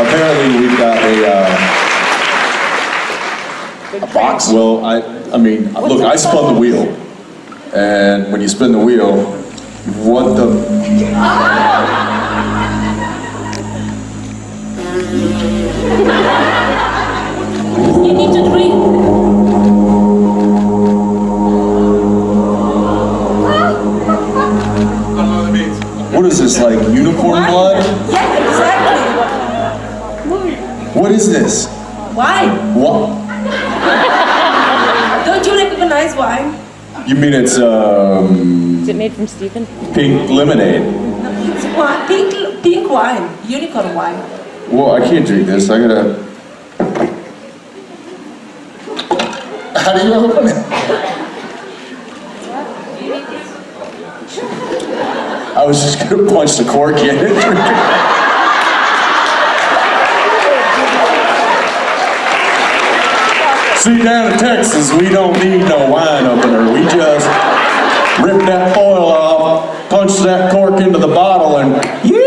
Apparently, we've got a, uh, A box? well, I, I mean, look, I spun the wheel. And when you spin the wheel, what the, You need to drink. what is this, like unicorn blood? Yeah, exactly. What is this? Why? What? Don't you recognize wine? You mean it's, um, Is it made from Stephen? pink lemonade? It's wine, pink, pink wine, unicorn wine. Well, I can't drink this, I gotta, How do you open it? I was just gonna punch the cork in and drink it. Down in Texas, we don't need no wine opener. We just rip that foil off, punch that cork into the bottle, and yeah!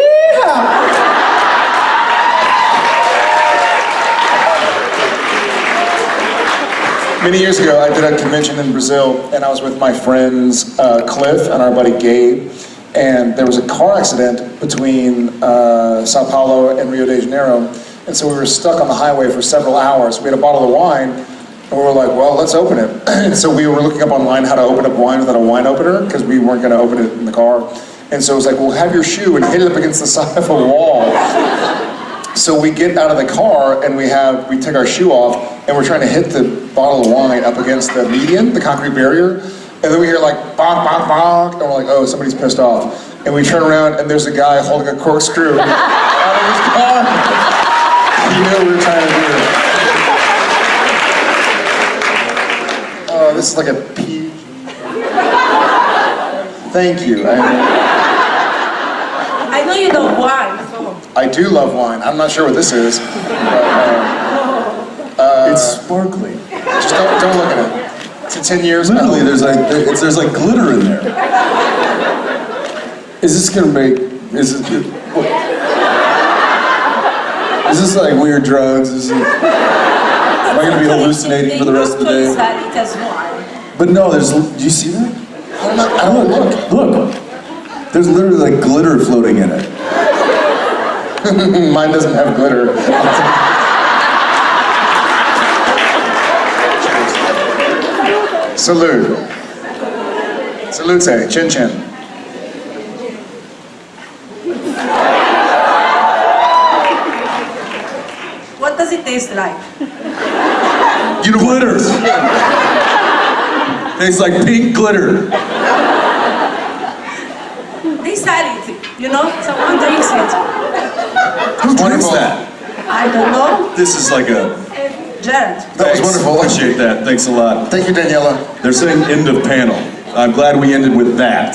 Many years ago, I did a convention in Brazil, and I was with my friends uh, Cliff and our buddy Gabe, and there was a car accident between uh, Sao Paulo and Rio de Janeiro, and so we were stuck on the highway for several hours. We had a bottle of wine, and we were like, well, let's open it. and so we were looking up online how to open up wine without a wine opener, because we weren't going to open it in the car. And so it was like, well, have your shoe and hit it up against the side of a wall. So we get out of the car and we have we take our shoe off and we're trying to hit the bottle of wine up against the median, the concrete barrier, and then we hear like bonk bonk bonk, and we're like, oh, somebody's pissed off. And we turn around and there's a guy holding a corkscrew out of his car. He knew what we were trying to do. This is like a pee. Thank you. I, I know you don't wine, so. I do love wine. I'm not sure what this is. But, uh, It's sparkling. Just don't, don't look at it. It's a 10 years Literally, old. there's like, there- it's, there's like glitter in there. Is this gonna make, is this, what? Is this like weird drugs? Is it, am I gonna be hallucinating for the rest of the day? Sell it as wine. But no, there's, do you see that? I'm not, I don't look. Look, there's literally like glitter floating in it. Mine doesn't have glitter. Salute. Salute, chin chin. What does it taste like? You know, glitter. It's like pink glitter. They sell it, you know? Someone drinks it. Who drinks Wonderful. that? I don't know. This is like a. Jared. That was Thanks. wonderful. Appreciate that. Thanks a lot. Thank you, Daniela. They're saying end of panel. I'm glad we ended with that.